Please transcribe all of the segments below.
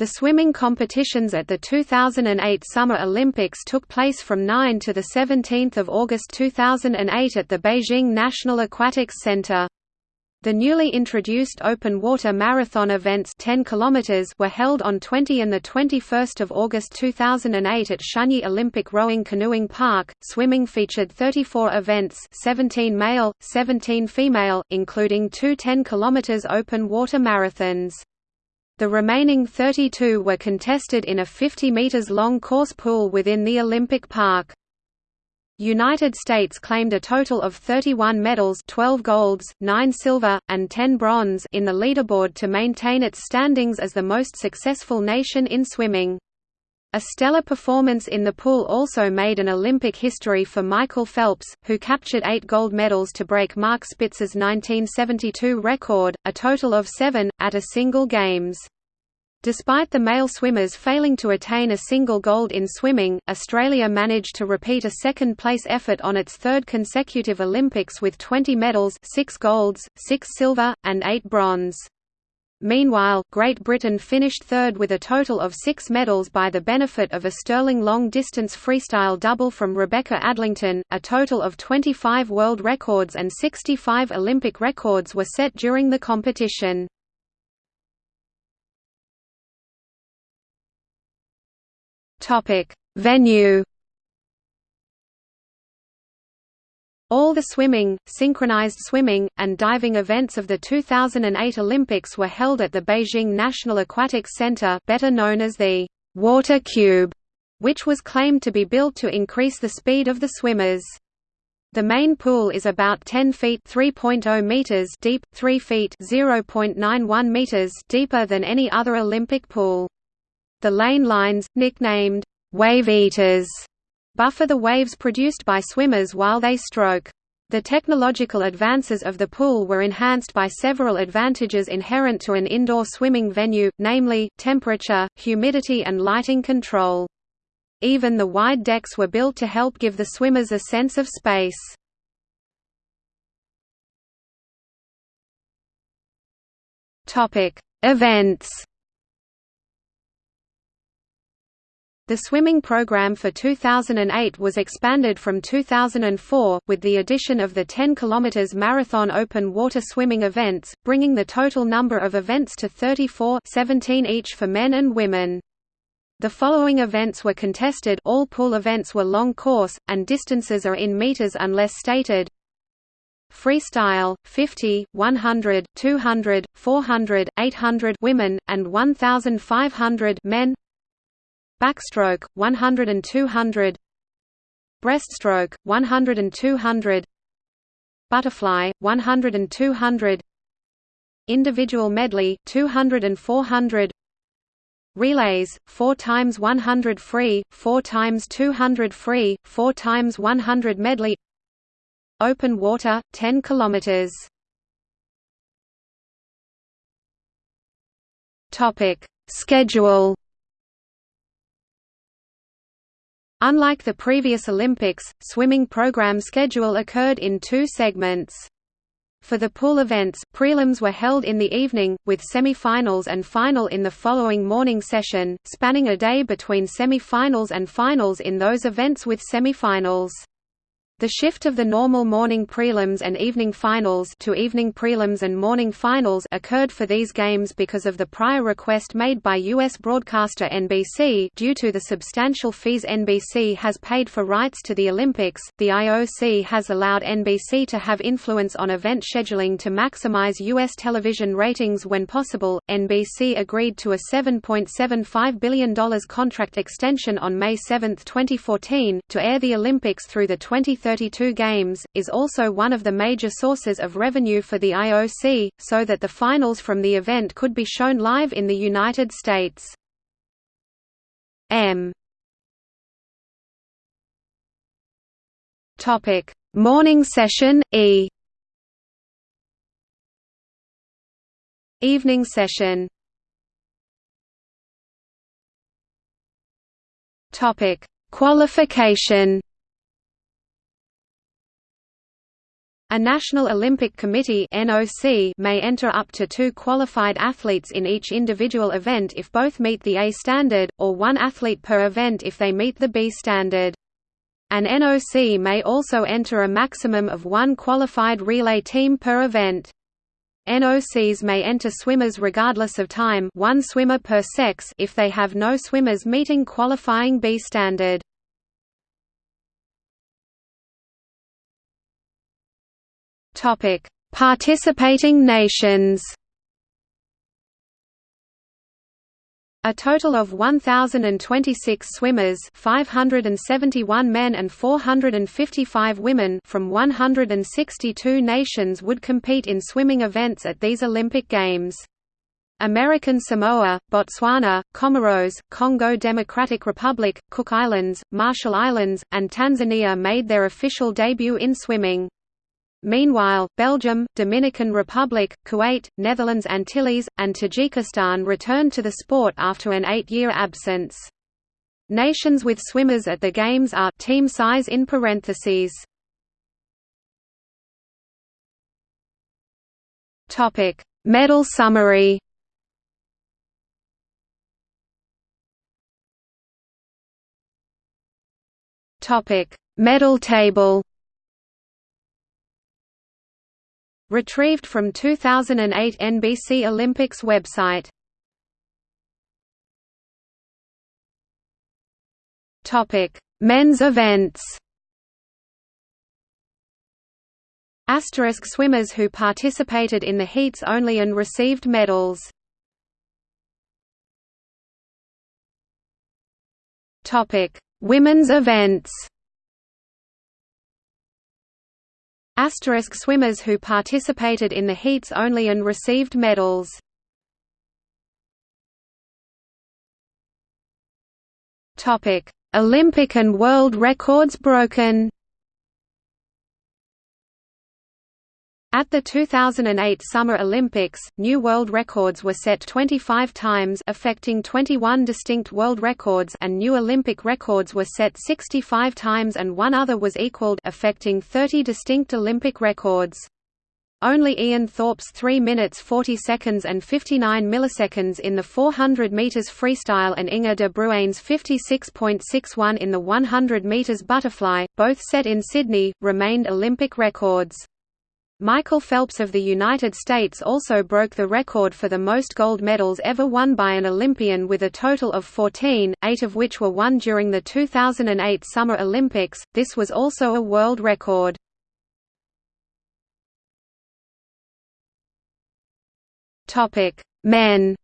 The swimming competitions at the 2008 Summer Olympics took place from 9 to 17 August 2008 at the Beijing National Aquatics Center. The newly introduced open water marathon events 10 km were held on 20 and 21 August 2008 at Shunyi Olympic Rowing Canoeing Park. Swimming featured 34 events 17 male, 17 female, including two 10 km open water marathons. The remaining 32 were contested in a 50 meters long course pool within the Olympic Park. United States claimed a total of 31 medals 12 golds, 9 silver, and 10 bronze in the leaderboard to maintain its standings as the most successful nation in swimming. A stellar performance in the pool also made an Olympic history for Michael Phelps, who captured eight gold medals to break Mark Spitz's 1972 record, a total of seven, at a single Games. Despite the male swimmers failing to attain a single gold in swimming, Australia managed to repeat a second-place effort on its third consecutive Olympics with 20 medals 6 golds, 6 silver, and 8 bronze. Meanwhile, Great Britain finished third with a total of six medals by the benefit of a sterling long-distance freestyle double from Rebecca Adlington. A total of 25 world records and 65 Olympic records were set during the competition. Topic: Venue All the swimming, synchronized swimming, and diving events of the 2008 Olympics were held at the Beijing National Aquatics Center better known as the «Water Cube», which was claimed to be built to increase the speed of the swimmers. The main pool is about 10 feet (3.0 meters) deep, 3 feet (0.91 meters) deeper than any other Olympic pool. The lane lines, nicknamed wave eaters, buffer the waves produced by swimmers while they stroke. The technological advances of the pool were enhanced by several advantages inherent to an indoor swimming venue, namely, temperature, humidity and lighting control. Even the wide decks were built to help give the swimmers a sense of space. Events The swimming program for 2008 was expanded from 2004, with the addition of the 10 km marathon open water swimming events, bringing the total number of events to 34 17 each for men and women. The following events were contested all pool events were long course, and distances are in meters unless stated. Freestyle, 50, 100, 200, 400, 800 women, and 1,500 men backstroke 100 and 200 breaststroke 100 and 200 butterfly 100 and 200 individual medley 200 and 400 relays 4 times 100 free 4 times 200 free 4 times 100 medley open water 10 kilometers. Topic schedule Unlike the previous Olympics, swimming program schedule occurred in two segments. For the pool events, prelims were held in the evening, with semi-finals and final in the following morning session, spanning a day between semi-finals and finals in those events with semi-finals. The shift of the normal morning prelims and evening finals to evening prelims and morning finals occurred for these games because of the prior request made by U.S. broadcaster NBC due to the substantial fees NBC has paid for rights to the Olympics. The IOC has allowed NBC to have influence on event scheduling to maximize U.S. television ratings when possible. NBC agreed to a $7.75 billion contract extension on May 7, 2014, to air the Olympics through the 2030 32 games, is also one of the major sources of revenue for the IOC, so that the finals from the event could be shown live in the United States. M Morning session E. Evening session. Topic: Qualification. A National Olympic Committee (NOC) may enter up to two qualified athletes in each individual event if both meet the A standard, or one athlete per event if they meet the B standard. An NOC may also enter a maximum of one qualified relay team per event. NOCs may enter swimmers regardless of time one swimmer per sex if they have no swimmers meeting qualifying B standard. Topic: Participating nations. A total of 1,026 swimmers 571 men and 455 women from 162 nations would compete in swimming events at these Olympic Games. American Samoa, Botswana, Comoros, Congo Democratic Republic, Cook Islands, Marshall Islands, and Tanzania made their official debut in swimming. Meanwhile, Belgium, Dominican Republic, Kuwait, Netherlands Antilles, and Tajikistan returned to the sport after an eight-year absence. Nations with swimmers at the Games are team size in parentheses. Topic: Medal summary. Topic: Medal table. Retrieved from 2008 NBC Olympics website. Topic: Men's events. Asterisk swimmers who participated in the heats only and received medals. Topic: Women's events. Asterisk swimmers who participated in the heats only and received medals. Olympic and world records broken. At the 2008 Summer Olympics, new world records were set 25 times affecting 21 distinct world records and new Olympic records were set 65 times and one other was equaled affecting 30 distinct Olympic records. Only Ian Thorpe's 3 minutes 40 seconds and 59 milliseconds in the 400 meters freestyle and Inge de Bruijn's 56.61 in the 100 meters butterfly, both set in Sydney, remained Olympic records. Michael Phelps of the United States also broke the record for the most gold medals ever won by an Olympian with a total of 14, eight of which were won during the 2008 Summer Olympics. This was also a world record. Topic: Men.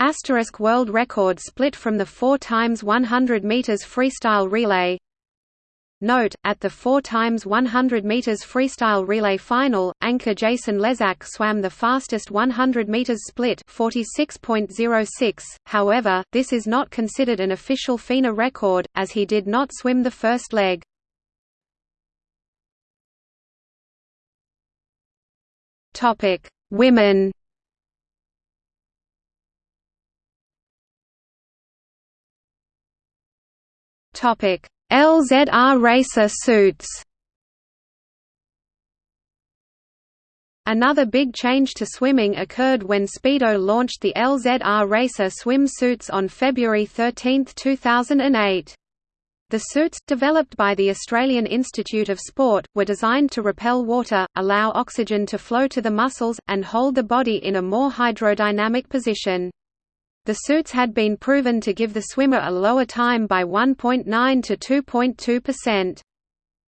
Asterisk world record split from the 4 times 100 meters freestyle relay Note, at the 4 times 100 meters freestyle relay final, anchor Jason Lezak swam the fastest 100 meters split 46.06. However, this is not considered an official FINA record as he did not swim the first leg. Women. Topic: LZR racer suits Another big change to swimming occurred when Speedo launched the LZR Racer swim suits on February 13, 2008. The suits, developed by the Australian Institute of Sport, were designed to repel water, allow oxygen to flow to the muscles, and hold the body in a more hydrodynamic position. The suits had been proven to give the swimmer a lower time by 1.9 to 2.2%.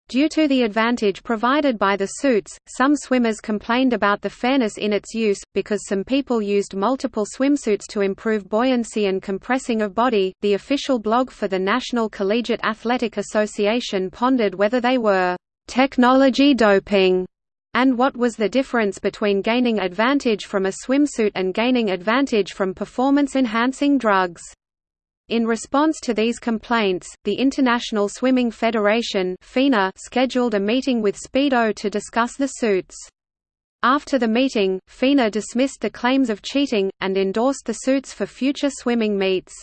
Due to the advantage provided by the suits, some swimmers complained about the fairness in its use, because some people used multiple swimsuits to improve buoyancy and compressing of body. The official blog for the National Collegiate Athletic Association pondered whether they were technology doping and what was the difference between gaining advantage from a swimsuit and gaining advantage from performance-enhancing drugs. In response to these complaints, the International Swimming Federation FINA scheduled a meeting with Speedo to discuss the suits. After the meeting, FINA dismissed the claims of cheating, and endorsed the suits for future swimming meets.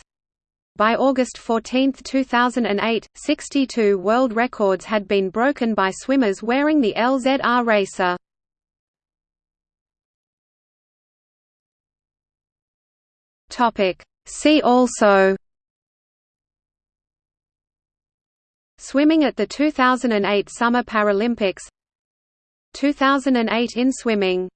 By August 14, 2008, 62 world records had been broken by swimmers wearing the LZR racer. See also Swimming at the 2008 Summer Paralympics 2008 in swimming